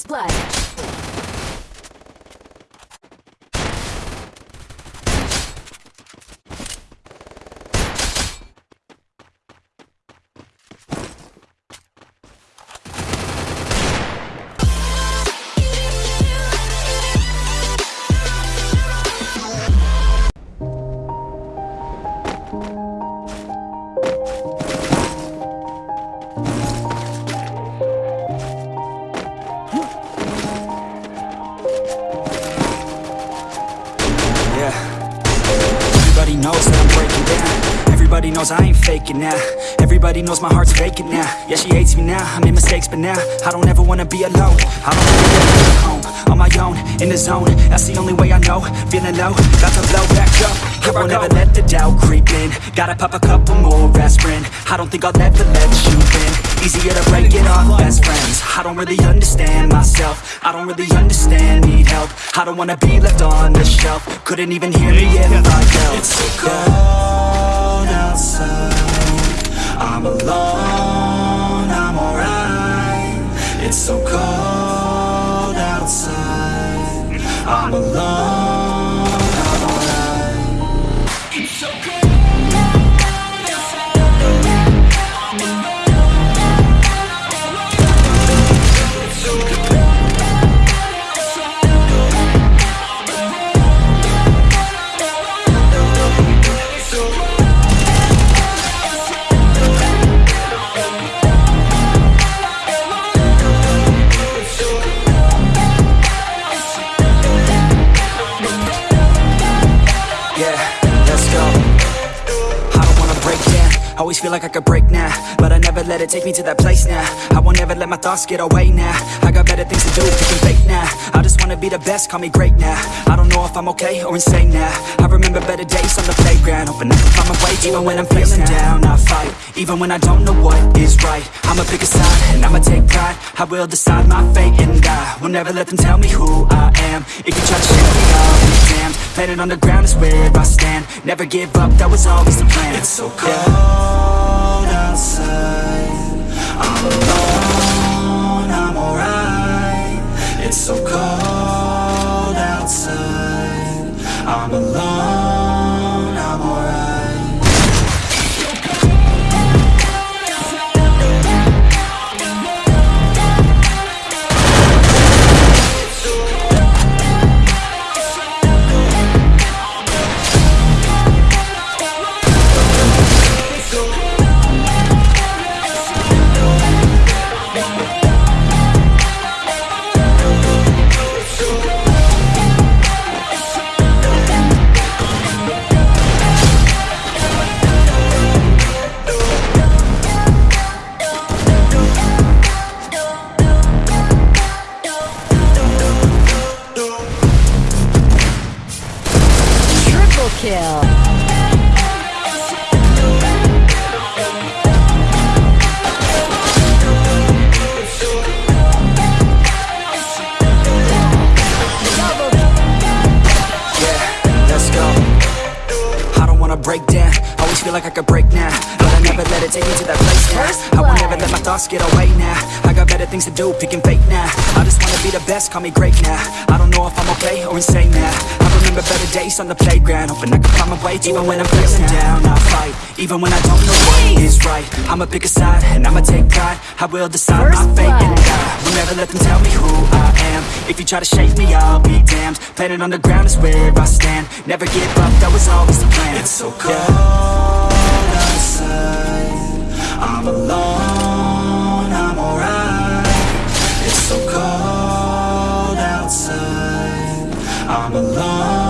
First blood. Everybody knows I ain't faking now. Everybody knows my heart's faking now. Yeah, she hates me now. I made mistakes, but now I don't ever wanna be alone. I don't wanna be home on my own in the zone. That's the only way I know. Feeling low, about to blow back up. Here I won't ever let the doubt creep in. Gotta pop a couple more aspirin. I don't think I'll ever let you in. Easier to break it off best friends. I don't really understand myself. I don't really understand, need help. I don't wanna be left on the shelf. Couldn't even hear me if I yelled. I'm alone, Always feel like I could break now, but I never let it take me to that place now. I won't ever let my thoughts get away now. I got better things to do, picking fake now. I just wanna be the best, call me great now. I don't know if I'm okay or insane now. I remember better days on the playground, hoping I can find my way. Even when I'm feeling down, I fight. Even when I don't know what is right, I'ma pick a side and I'ma take pride. I will decide my fate and I will never let them tell me who I am. If you try to shake me, I'll be damned. Planet on the ground is where I stand. Never give up, that was always the plan. It's so cold I'm alone, feel like I could break now, but I never let it take me to that place now. I won't ever let my thoughts get away now. I got better things to do, picking fate now. I just wanna be the best, call me great now. I don't know if I'm okay or insane now. I remember better days on the playground, hoping I can find my way. Even when I'm feeling down, I fight. Even when I don't know what is right, I'ma pick a side and I'ma take pride. I will decide my fate and. I will never let them tell me who I am. If you try to shake me, I'll be damned. Planet on the ground is where I stand. Never give up, that was always the plan. It's so cold outside. I'm alone, I'm alright. It's so cold outside. I'm alone.